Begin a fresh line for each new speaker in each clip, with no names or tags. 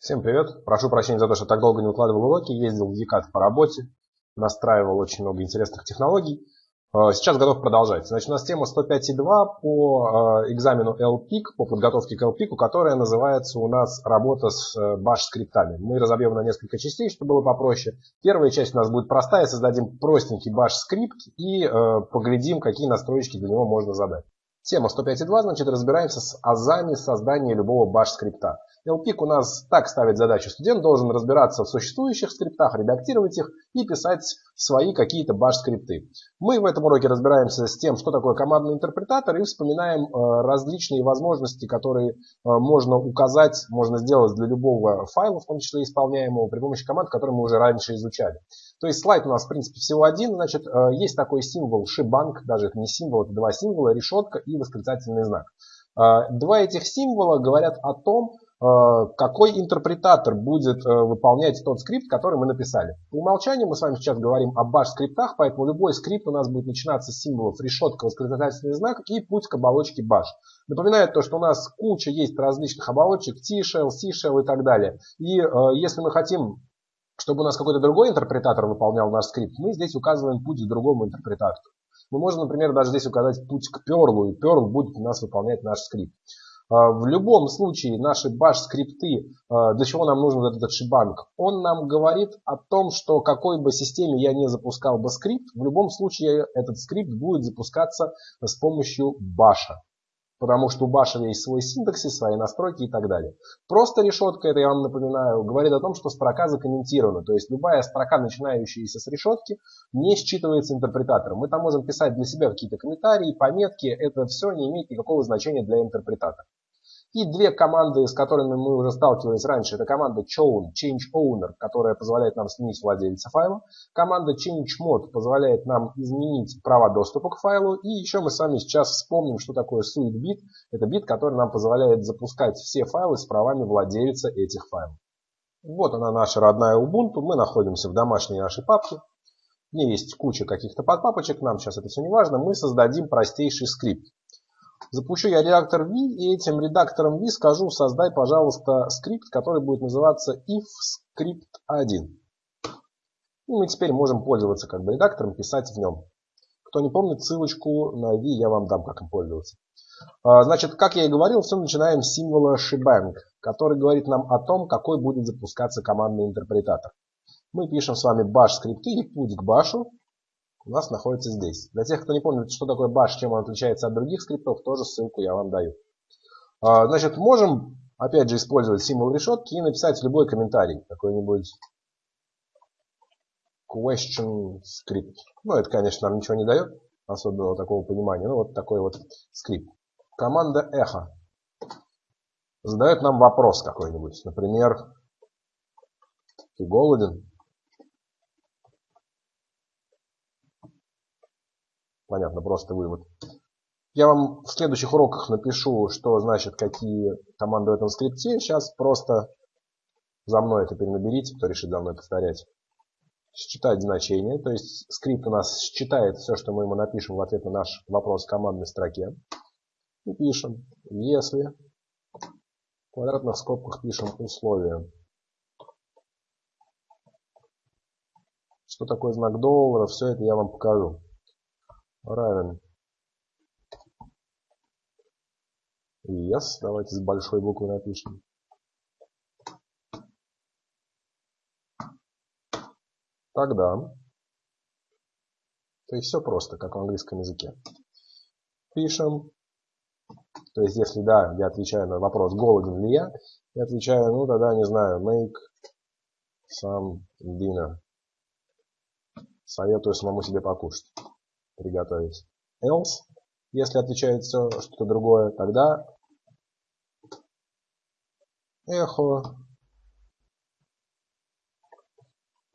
Всем привет! Прошу прощения за то, что так долго не укладывал уроки. Ездил в Екат по работе, настраивал очень много интересных технологий. Э, сейчас готов продолжать. Значит, у нас тема 105.2 по э, экзамену LPIC, по подготовке к LPIC, которая называется у нас «Работа с э, баш-скриптами». Мы разобьем на несколько частей, чтобы было попроще. Первая часть у нас будет простая, создадим простенький баш-скрипт и поглядим, какие настройки для него можно задать. Тема 105.2, значит, разбираемся с азами создания любого баш-скрипта. LPIC у нас так ставит задачу. Студент должен разбираться в существующих скриптах, редактировать их и писать свои какие-то баш-скрипты. Мы в этом уроке разбираемся с тем, что такое командный интерпретатор и вспоминаем э, различные возможности, которые э, можно указать, можно сделать для любого файла, в том числе исполняемого, при помощи команд, которые мы уже раньше изучали. То есть слайд у нас в принципе всего один. Значит, э, есть такой символ шибанк, даже это не символ, это два символа, решетка и восклицательный знак. Два этих символа говорят о том, какой интерпретатор будет э, выполнять тот скрипт, который мы написали. По умолчанию мы с вами сейчас говорим о bash-скриптах, поэтому любой скрипт у нас будет начинаться с символов решетка, восклицательный знак и путь к оболочке bash. Напоминаю то, что у нас куча есть различных оболочек, T-shell, C-shell и так далее. И э, если мы хотим чтобы у нас какой-то другой интерпретатор выполнял наш скрипт, мы здесь указываем путь к другому интерпретатору. Мы можем, например, даже здесь указать путь к Perl, и Perl будет у нас выполнять наш скрипт. А, в любом случае наши баш-скрипты, а, для чего нам нужен этот шибанг, он нам говорит о том, что какой бы системе я не запускал бы скрипт, в любом случае этот скрипт будет запускаться с помощью баша потому что у Баша есть свой синтаксис, свои настройки и так далее. Просто решетка, это я вам напоминаю, говорит о том, что строка закомментирована. То есть любая строка, начинающаяся с решетки, не считывается интерпретатором. Мы там можем писать для себя какие-то комментарии, пометки. Это все не имеет никакого значения для интерпретатора. И две команды, с которыми мы уже сталкивались раньше, это команда chown, change owner, которая позволяет нам сменить владельца файла. Команда change mod позволяет нам изменить права доступа к файлу. И еще мы с вами сейчас вспомним, что такое suite bit. Это бит, который нам позволяет запускать все файлы с правами владельца этих файлов. Вот она наша родная Ubuntu. Мы находимся в домашней нашей папке. В ней есть куча каких-то подпапочек. Нам сейчас это все не важно. Мы создадим простейший скрипт. Запущу я редактор V, и этим редактором V скажу, создай, пожалуйста, скрипт, который будет называться if script 1. И мы теперь можем пользоваться как бы редактором, писать в нем. Кто не помнит, ссылочку на V я вам дам, как им пользоваться. А, значит, как я и говорил, все начинаем с символа shebang, который говорит нам о том, какой будет запускаться командный интерпретатор. Мы пишем с вами bash скрипты и путь к башу у нас находится здесь. Для тех, кто не помнит, что такое bash, чем он отличается от других скриптов, тоже ссылку я вам даю. А, значит, можем, опять же, использовать символ решетки и написать любой комментарий. Какой-нибудь question script. Ну, это, конечно, нам ничего не дает, особенного такого понимания. Ну, вот такой вот скрипт. Команда echo задает нам вопрос какой-нибудь. Например, ты голоден? Понятно, просто вывод. Я вам в следующих уроках напишу, что значит какие команды в этом скрипте. Сейчас просто за мной это перенаберите, кто решит за мной повторять. Считать значение. То есть скрипт у нас считает все, что мы ему напишем в ответ на наш вопрос в командной строке. И пишем, если в квадратных скобках пишем условия. Что такое знак доллара, все это я вам покажу равен yes. Давайте с большой буквы напишем. Тогда, то есть все просто, как в английском языке. Пишем, то есть если да, я отвечаю на вопрос, голоден ли я, я отвечаю, ну тогда не знаю, make some dinner. Советую самому себе покушать приготовить. Else, если отвечает все что-то другое, тогда эхо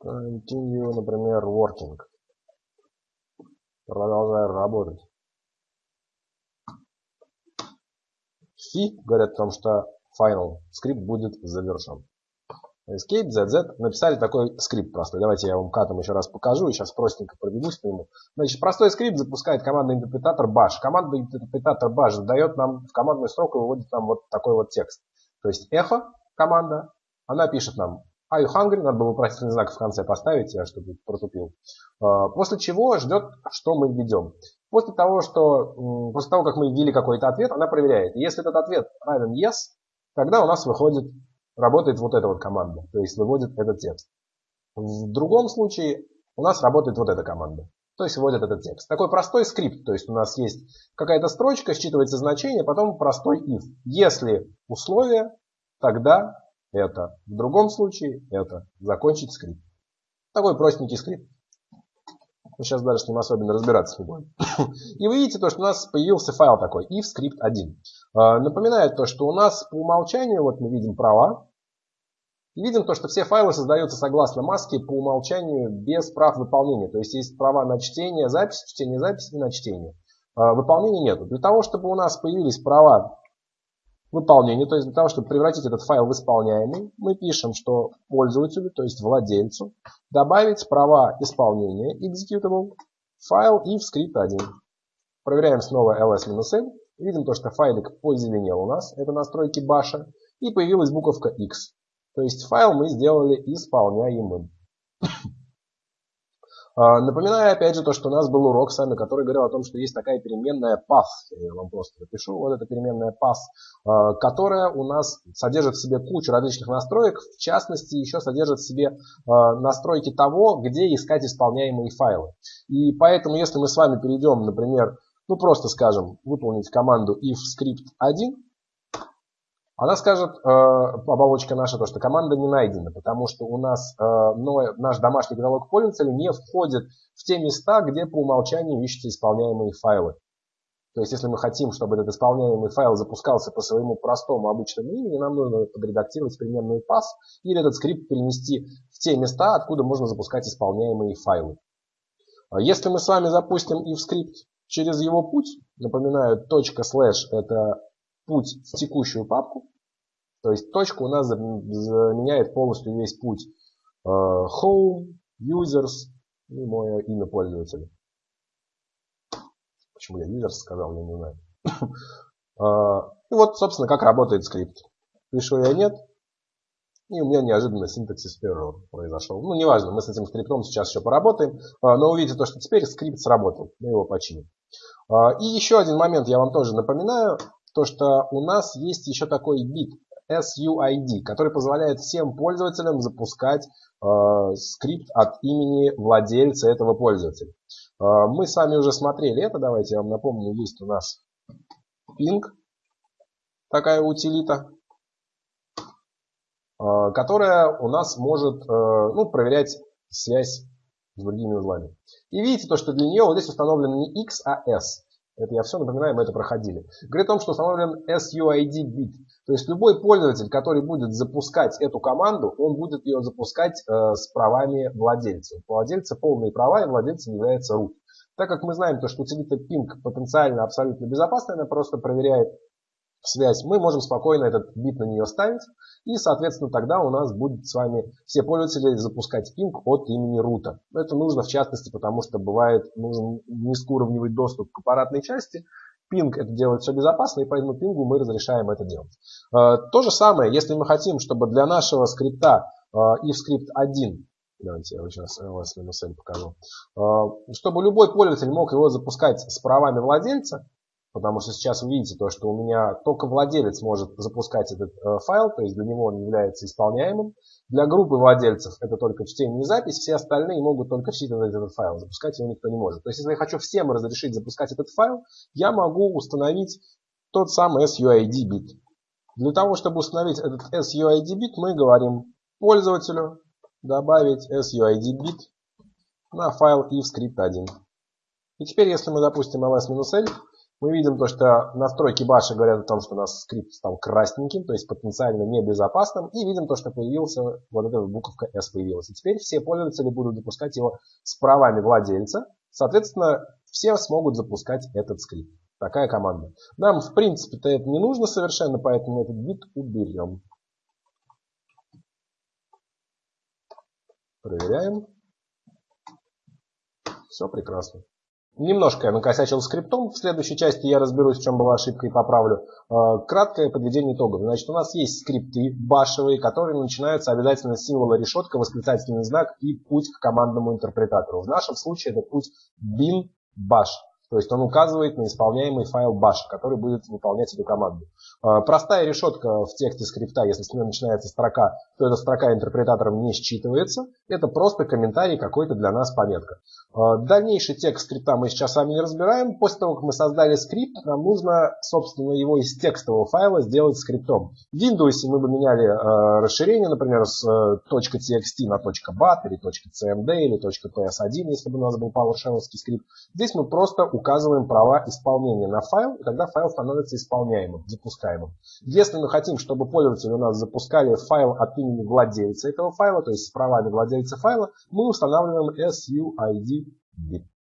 continue, например, working. Продолжаю работать. Фи говорят о том, что final скрипт будет завершен. Escape, ZZ. Написали такой скрипт простой. Давайте я вам катом еще раз покажу. И сейчас простенько пробегусь по нему. Значит, простой скрипт запускает командный интерпретатор bash. Командный интерпретатор bash дает нам в командную строку выводит нам вот такой вот текст. То есть эхо команда она пишет нам Are you hungry? Надо было вопросительный знак в конце поставить, я чтобы протупил. А, после чего ждет, что мы введем. После того, что, после того, как мы ввели какой-то ответ, она проверяет. Если этот ответ равен yes, тогда у нас выходит, работает вот эта вот команда. То есть выводит этот текст. В другом случае у нас работает вот эта команда. То есть вводит этот текст. Такой простой скрипт. То есть у нас есть какая-то строчка, считывается значение, потом простой if. Если условие, тогда это. В другом случае это. Закончить скрипт. Такой простенький скрипт. Мы сейчас даже с ним особенно разбираться не будем. И вы видите то, что у нас появился файл такой, if script 1. А, напоминает то, что у нас по умолчанию, вот мы видим права, видим то, что все файлы создаются согласно маске по умолчанию без прав выполнения. То есть есть права на чтение, запись, чтение, запись и на чтение. А, выполнения нету. Для того, чтобы у нас появились права выполнения, то есть для того, чтобы превратить этот файл в исполняемый, мы пишем, что пользователю, то есть владельцу, добавить права исполнения executable, файл в скрипт 1. Проверяем снова ls-n. Видим то, что файлик позеленел у нас, это настройки баша, и появилась буковка x. То есть файл мы сделали исполняемым. А, напоминаю опять же то, что у нас был урок с вами, который говорил о том, что есть такая переменная path. Я вам просто напишу. Вот эта переменная а, которая у нас содержит в себе кучу различных настроек. В частности, еще содержит в себе а, настройки того, где искать исполняемые файлы. И поэтому, если мы с вами перейдем, например, ну просто скажем, выполнить команду if script 1, она скажет, э, оболочка наша, то, что команда не найдена, потому что у нас э, но, наш домашний каталог пользователя не входит в те места, где по умолчанию ищутся исполняемые файлы. То есть, если мы хотим, чтобы этот исполняемый файл запускался по своему простому обычному имени, нам нужно подредактировать переменную PATH или этот скрипт перенести в те места, откуда можно запускать исполняемые файлы. А если мы с вами запустим if скрипт через его путь, напоминаю, точка слэш это путь в текущую папку. То есть точка у нас заменяет полностью весь путь э, home, users и мое имя пользователя. Почему я users сказал, я не знаю. А, и вот, собственно, как работает скрипт. Пишу я нет, и у меня неожиданно синтаксис error произошел. Ну, неважно, мы с этим скриптом сейчас еще поработаем. А, но увидите то, что теперь скрипт сработал. Мы его починим. И еще один момент я вам тоже напоминаю то, что у нас есть еще такой бит SUID, который позволяет всем пользователям запускать э, скрипт от имени владельца этого пользователя. Э, мы с вами уже смотрели это, давайте я вам напомню, есть у нас ping, такая утилита, э, которая у нас может э, ну, проверять связь с другими узлами. И видите то, что для нее вот здесь установлен не X, а S. Это я все напоминаю, мы это проходили. Говорит о том, что установлен SUID бит. То есть любой пользователь, который будет запускать эту команду, он будет ее запускать э, с правами владельца. У владельца полные права и владельцем является root. Так как мы знаем, то, что утилита ping потенциально абсолютно безопасная, она просто проверяет связь, мы можем спокойно этот бит на нее ставить. И, соответственно, тогда у нас будет с вами все пользователи запускать пинг от имени рута. Это нужно в частности, потому что бывает нужен низкоуровневый доступ к аппаратной части. Пинг это делает все безопасно, и поэтому пингу мы разрешаем это делать. Э, то же самое, если мы хотим, чтобы для нашего скрипта э, if script 1 Давайте я вам сейчас ls-l покажу. Э, чтобы любой пользователь мог его запускать с правами владельца, Потому что сейчас вы видите то, что у меня только владелец может запускать этот э, файл, то есть для него он является исполняемым. Для группы владельцев это только чтение и запись, все остальные могут только считывать этот файл, запускать его никто не может. То есть если я хочу всем разрешить запускать этот файл, я могу установить тот самый SUID бит. Для того, чтобы установить этот SUID бит, мы говорим пользователю добавить SUID бит на файл if script 1. И теперь, если мы запустим ls -l, мы видим то, что настройки баша говорят о том, что у нас скрипт стал красненьким, то есть потенциально небезопасным. И видим то, что появился, вот эта буковка S появилась. И теперь все пользователи будут запускать его с правами владельца. Соответственно, все смогут запускать этот скрипт. Такая команда. Нам, в принципе-то, это не нужно совершенно, поэтому этот бит уберем. Проверяем. Все прекрасно. Немножко я накосячил скриптом. В следующей части я разберусь, в чем была ошибка и поправлю. Э, краткое подведение итогов. Значит, у нас есть скрипты башевые, которые начинаются обязательно с символа решетка, восклицательный знак и путь к командному интерпретатору. В нашем случае это путь bin bash. То есть он указывает на исполняемый файл bash, который будет выполнять эту команду. А, простая решетка в тексте скрипта, если с нее начинается строка, то эта строка интерпретатором не считывается. Это просто комментарий какой-то для нас пометка. А, дальнейший текст скрипта мы сейчас с вами не разбираем. После того, как мы создали скрипт, нам нужно, собственно, его из текстового файла сделать скриптом. В Windows мы бы меняли а, расширение, например, с .txt на .bat или .cmd или .ps1, если бы у нас был PowerShell скрипт. Здесь мы просто указываем права исполнения на файл, и тогда файл становится исполняемым, запускаемым. Если мы хотим, чтобы пользователи у нас запускали файл от имени владельца этого файла, то есть с правами владельца файла, мы устанавливаем SUID bit.